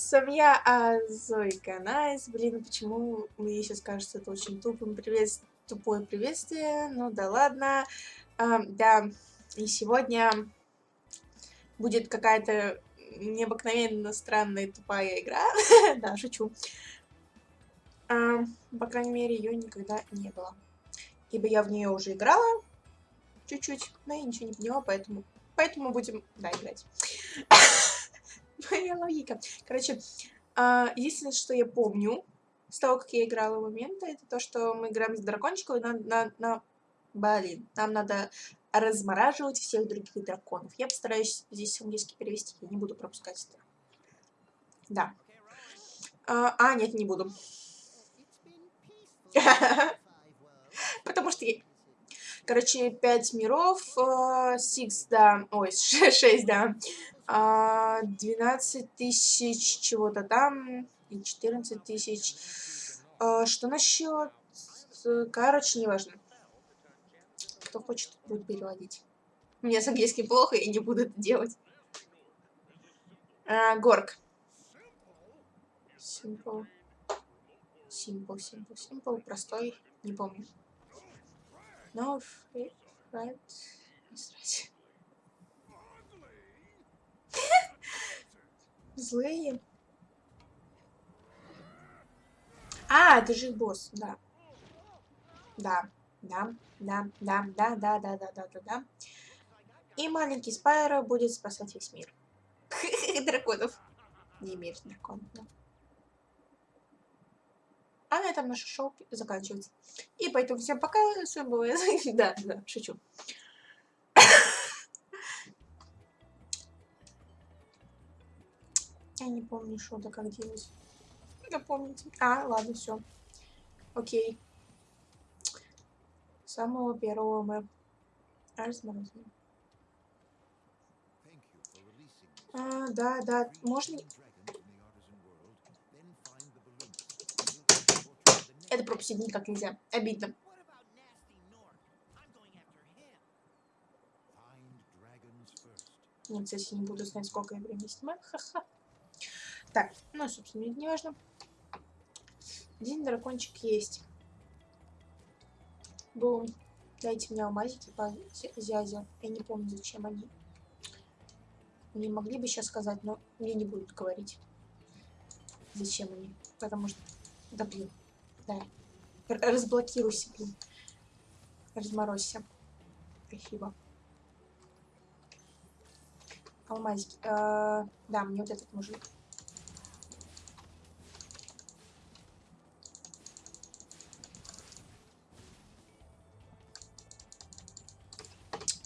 приветствуем, я Азойка Найс. Блин, почему мне сейчас кажется это очень тупым привет... тупое приветствие? Ну да ладно. А, да, и сегодня будет какая-то необыкновенно странная тупая игра. да, шучу. А, по крайней мере, ее никогда не было. Ибо я в нее уже играла чуть-чуть, но я ничего не поняла, поэтому, поэтому будем, да, играть. Моя логика. Короче, а, единственное, что я помню с того, как я играла в моменты, это то, что мы играем с дракончиком, и на, на, на... Блин, нам надо размораживать всех других драконов. Я постараюсь здесь английский перевести, я не буду пропускать это. Да. А, а нет, не буду. Потому что я... Короче, 5 миров, 6, э, да, ой, 6, да, 12 а, тысяч чего-то там и 14 тысяч. А, что насчет... Короче, неважно. Кто хочет, будет переводить. Меня с английским плохо, я не буду это делать. А, горк. Simple. Simple, simple, simple. Простой. Не помню. No, right. Здравствуйте. Злые. А, это же босс, да. Да, да, да, да, да, да, да, да, да, да, да. И маленький Спайро будет спасать весь мир. Драконов. Не мир драконов, да. А на этом наше шоу заканчивается. И поэтому всем пока. С вами была Да, да, шучу. Я не помню, что да как делать. Напомните. А, ладно, все. Окей. Самого первого мы разморозим. А, да, да. Можно... Это пропустить никак нельзя. Обидно. Ну, кстати, не буду знать, сколько я времени снимаю. Ха-ха. Так, ну, собственно, не важно. Один дракончик есть. Бум. Дайте мне алмазики по зязе. Я не помню, зачем они. Мне могли бы сейчас сказать, но мне не будут говорить. Зачем они. Потому что... Да блин. Да. Разблокируйся, блин. Разморозься. Спасибо. Алмазики. А, да, мне вот этот мужик.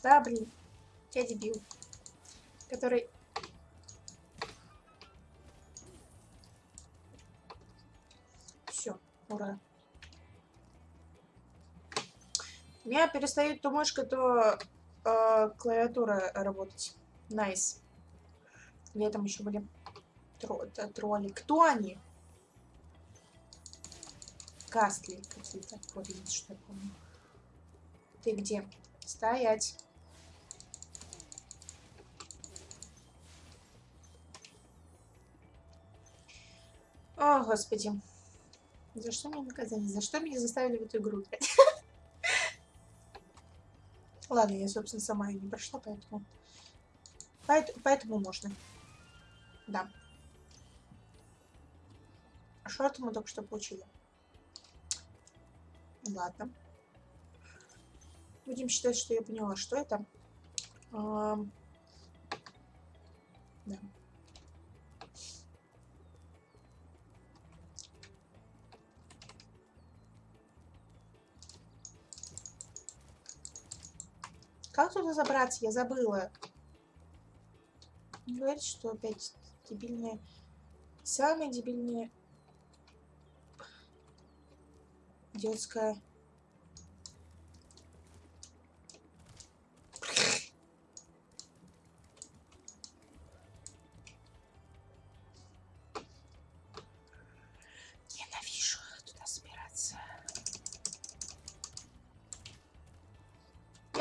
Да, блин. Я дебил. Который... Все, ура. У меня перестает то мышка, то э, клавиатура работать. Nice. Nice. Или там еще были тро тролли. Кто они? Кастли какие-то. Что я помню. Ты где? Стоять. О, господи. За что мне наказание? За что меня заставили в эту игру? Ладно, я, собственно, сама ее не прошла, поэтому... Поэтому, поэтому можно. Да. А это мы только что получили? Ладно. Будем считать, что я поняла, что это. А... Да. Как туда забраться? Я забыла. Говорит, что опять дебильные... Самые дебильные... Детская...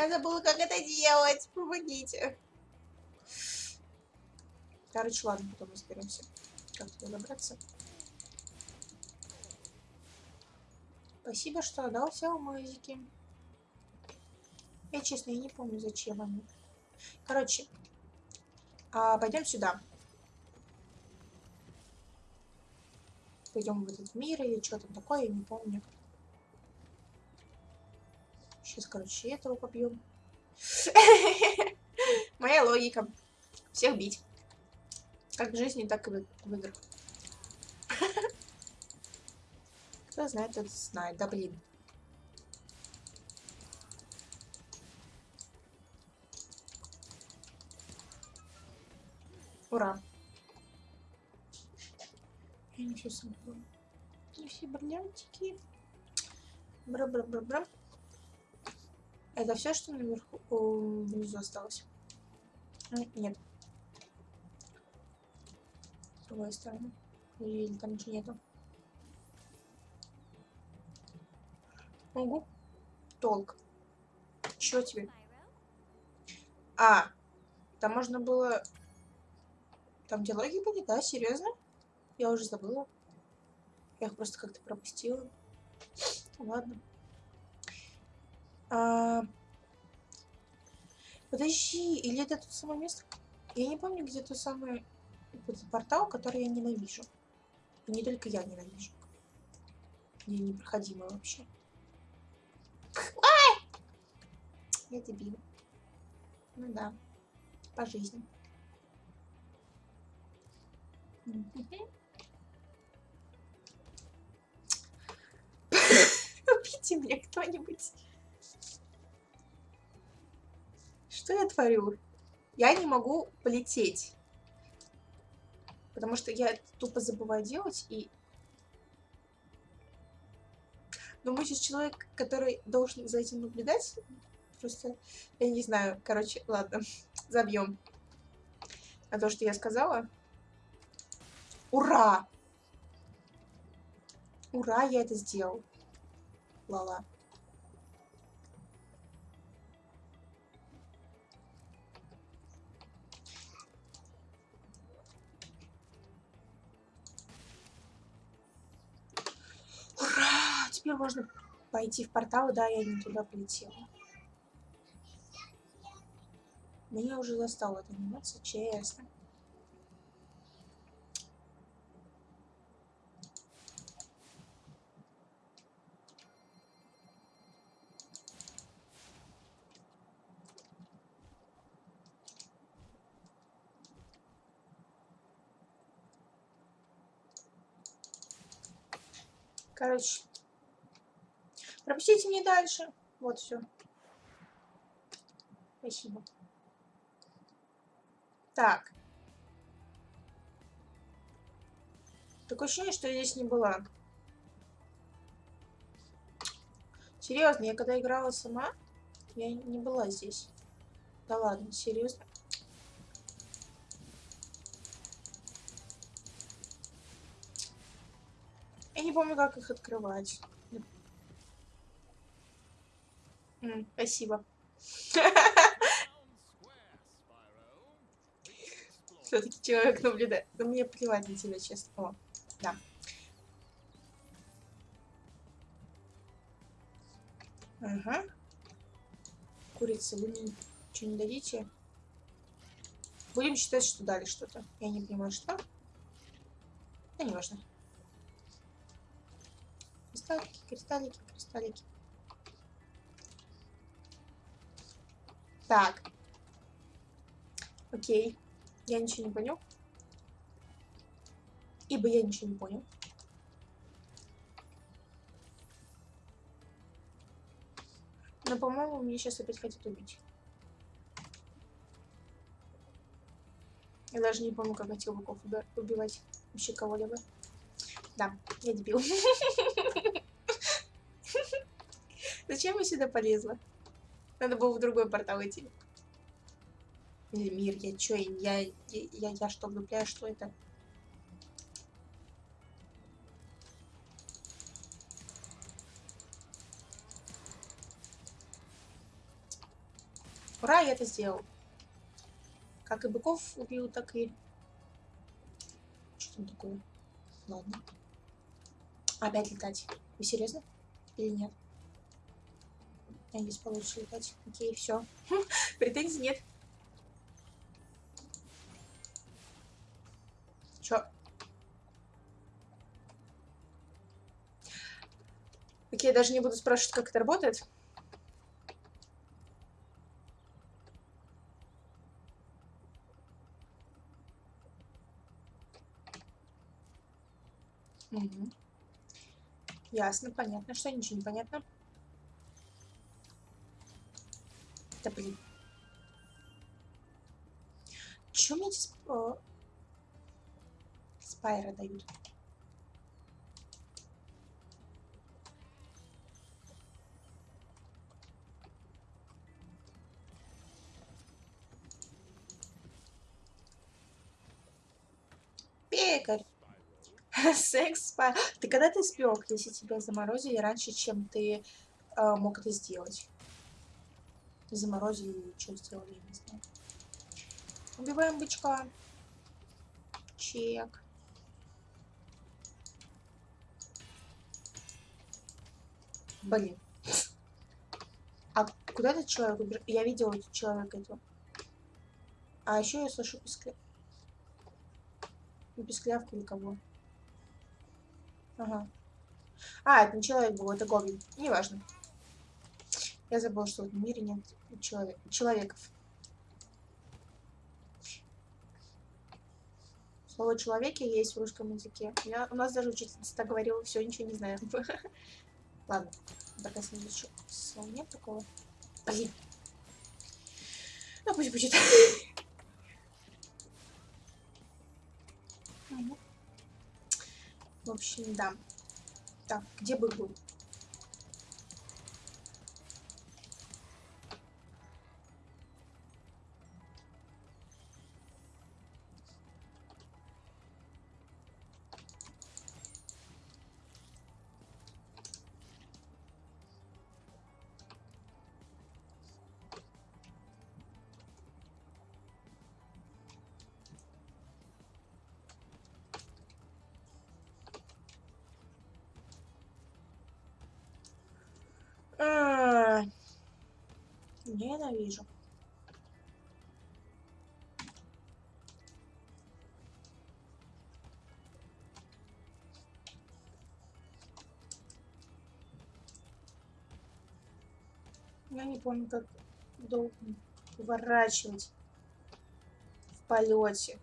Я забыла, как это делать. Помогите. Короче, ладно, потом разберемся. как туда добраться. Спасибо, что отдал все алмазики. Я, честно, я не помню, зачем они. Короче, а, пойдем сюда. Пойдем в этот мир или что там такое, я не помню. Сейчас, короче, этого побьем. Моя логика. Всех бить. Как в жизни, так и в, играх. Кто знает, тот знает. Да блин. Ура. Я не все собрала. Не все бриллиантики. Бра-бра-бра-бра. Это все, что наверху, о, внизу осталось? Нет. С другой стороны. Или там ничего нету. Ого. Толк. Чё тебе? А, там можно было... Там диалоги были, да? Серьезно? Я уже забыла. Я их просто как-то пропустила. Ладно. А... Подожди, или это тот самое место? Я не помню, где тот самый этот портал, который я ненавижу. И не только я ненавижу. Не непроходимо вообще. Ай! Я дебил. Ну да. По жизни. Убейте меня кто-нибудь. Что я творю? Я не могу полететь. Потому что я тупо забываю делать и... Но мы сейчас человек, который должен за этим наблюдать. Просто, я не знаю. Короче, ладно, забьем. А то, что я сказала... Ура! Ура, я это сделал. Лала. Теперь можно пойти в портал, да, я не туда полетела. Меня уже застала эта анимация, честно. Короче, Пропустите мне дальше. Вот все. Спасибо. Так. Такое ощущение, что я здесь не была. Серьезно, я когда играла сама, я не была здесь. Да ладно, серьезно. Я не помню, как их открывать. Спасибо. Все-таки человек наблюдает. Да мне плевать на тебя, честно. О, да. Ага. Курица, вы мне ничего не дадите? Будем считать, что дали что-то. Я не понимаю, что. Да не важно. Кристаллики, кристаллики, кристаллики. Так. Окей. Я ничего не понял. Ибо я ничего не понял. Но, по-моему, мне сейчас опять хотят убить. Я даже не помню, как этих быков убивать. Вообще кого-либо. Да, я дебил. Зачем я сюда полезла? Надо было в другой портал идти. Или мир, я чё, я, я, я, я что, влюбляю, что это? Ура, я это сделал. Как и быков убил, так и... Что там такое? Ладно. Опять летать. Вы серьезно? Или нет? Я не получше летать. Окей, все. Претензий нет. Чё? Окей, я даже не буду спрашивать, как это работает. Угу. Ясно, понятно. Что ничего не понятно? Да блин. Чё мне эти э, спайры дают? Пекарь. Секс спа. Ты когда ты спек, если тебя заморозили раньше, чем ты э, мог это сделать? Заморозили, что сделали, не знаю. Убиваем бычка. Чек. Блин. А куда этот человек убежал? Я видела человека этого. А еще я слышу пискля... Писклявку или кого? Ага. А, это не человек был, это гоблин. Неважно. Я забыла, что в этом мире нет человек, человеков. Слово «человеки» есть в русском языке. Я, у нас даже учительница так говорила, все, ничего не знаю. Ладно, пока следующего слова нет такого. Блин. Ну, пусть будет. В общем, да. Так, где бы был? Ненавижу. Я не помню, как долго поворачивать в полете.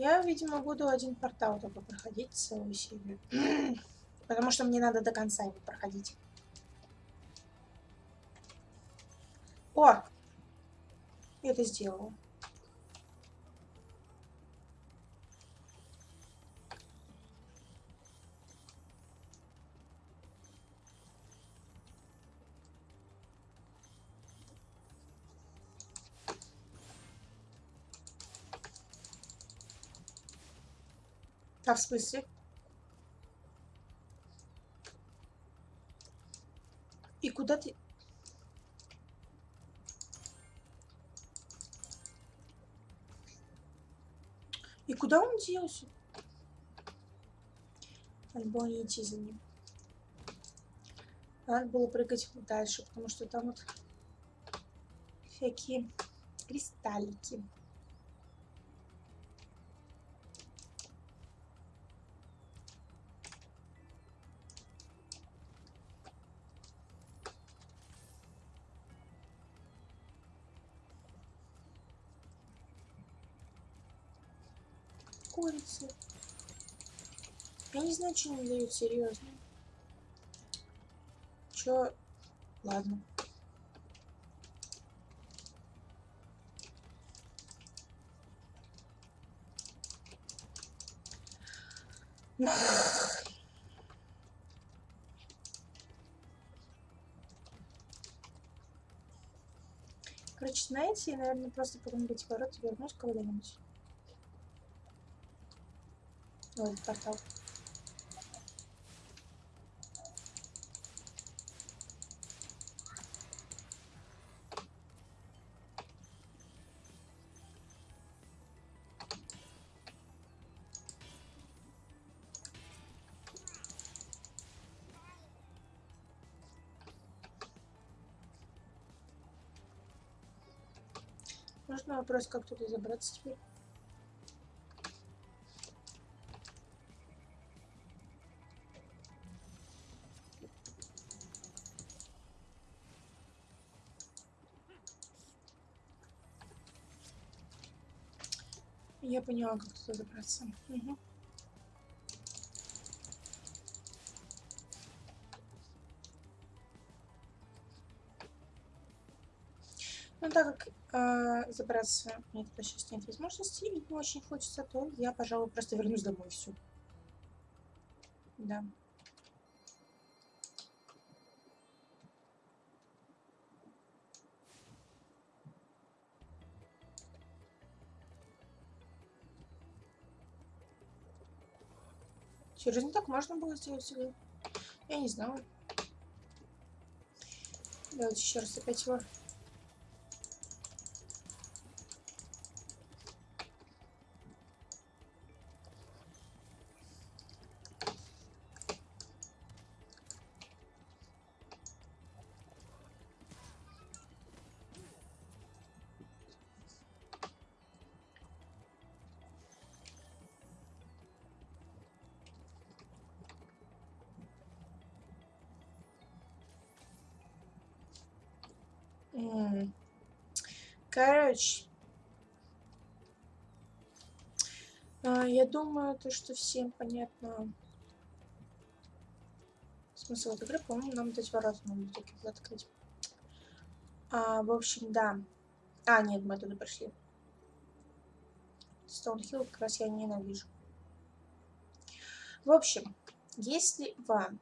Я, видимо, буду один портал только проходить целую серию. Потому что мне надо до конца его проходить. О! Я это сделала. А в смысле? И куда ты... И куда он делся? Надо было не идти за ним. Надо было прыгать дальше, потому что там вот всякие кристаллики. значит не дают, серьезно. Чё? Ладно. Короче, знаете, я, наверное, просто потом эти ворота вернусь кого-нибудь. Ой, портал. Можно вопрос, как туда забраться теперь? Я поняла, как туда забраться. Угу. Ну, так как э, забраться мне туда сейчас нет возможности и не очень хочется, то я, пожалуй, просто вернусь домой все. Да. Серьезно, так можно было сделать всегда? Я не знала. Давайте еще раз опять его Короче. А, я думаю, то, что всем понятно смысл игры. По-моему, нам эти ворота надо такие открыть. А, в общем, да. А, нет, мы туда пришли. Стоунхилл как раз я ненавижу. В общем, если вам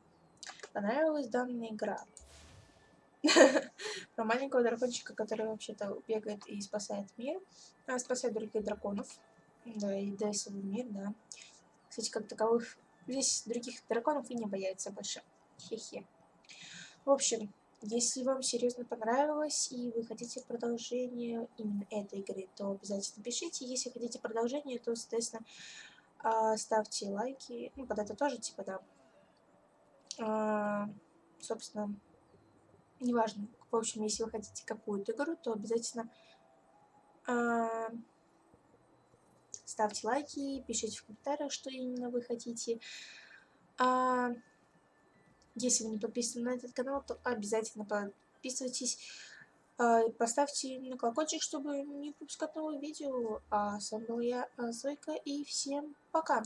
понравилась данная игра, про маленького дракончика, который вообще-то бегает и спасает мир, а, спасает других драконов, да, и дает свой мир, да. Кстати, как таковых здесь других драконов и не бояется больше. Хе-хе. В общем, если вам серьезно понравилось и вы хотите продолжение именно этой игры, то обязательно пишите. Если хотите продолжение, то, соответственно, а, ставьте лайки. Ну, под это тоже, типа, да. А, собственно, неважно. В общем, если вы хотите какую-то игру, то обязательно э, ставьте лайки, пишите в комментариях, что именно вы хотите. А, если вы не подписаны на этот канал, то обязательно подписывайтесь. А, поставьте на колокольчик, чтобы не пропускать новые видео. А с вами была я, Зойка, и всем пока!